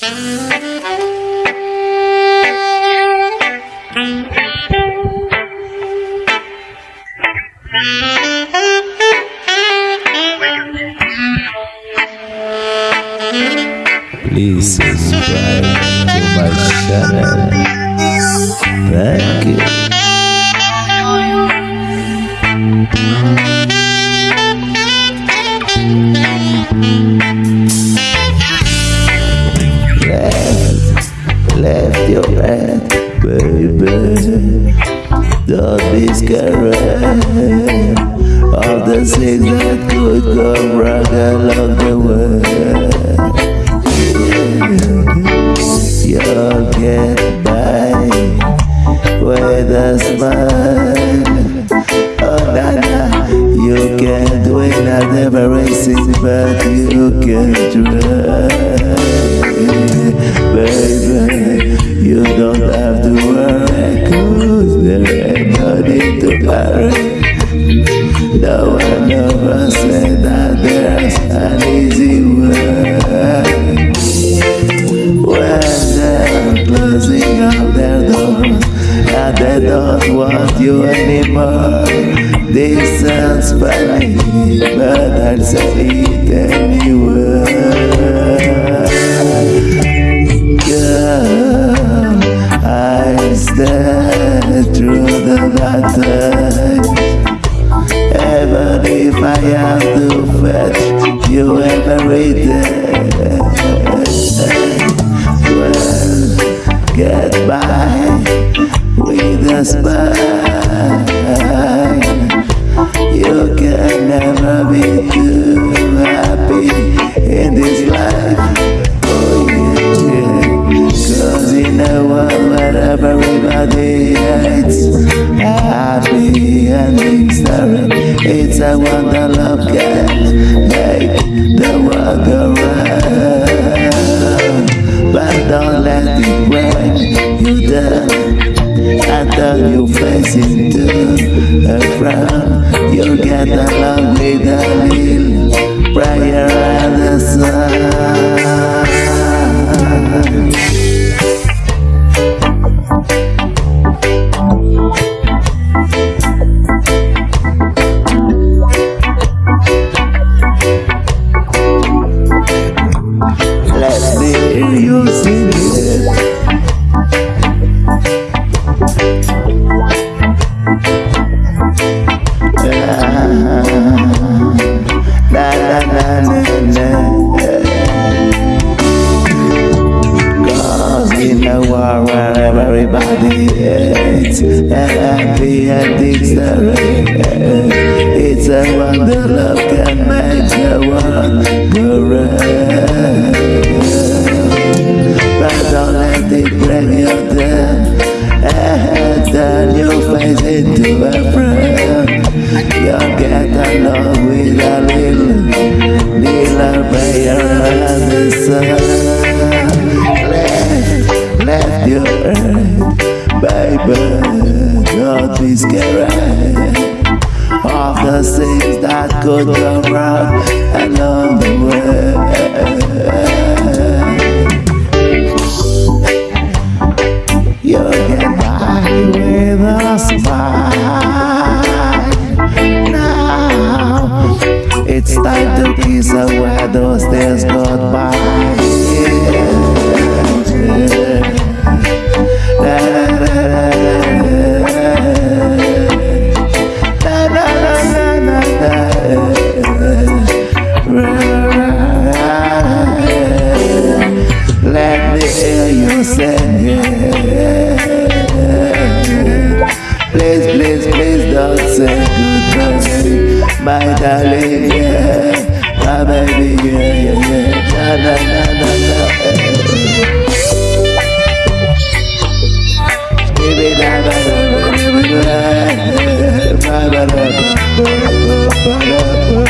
Please subscribe to my channel. Baby. Don't be scared of the things that could go wrong along the way. You'll get One said that there's an easy way. When they're closing up their doors and they don't want you anymore, this sounds funny, but I'll say it anyway. I am too fast You ever rated Well, get by With a spell It's a wonder love can make the world go round But don't let it break you down turn your face into a frown You'll get along with a little prayer in a war where everybody hates And happy endings are It's a wonder love can make the world round But don't let it bring you down And turn your face into a frown You'll get along with a little Little prayer and the sun Baby, don't be scared Of the things that could go wrong along the way. You get by with a smile. Now. It's time to kiss away those days gone my darling, yeah, my baby, yeah, yeah, yeah, na na na na na. Baby, na na na na na na, my love.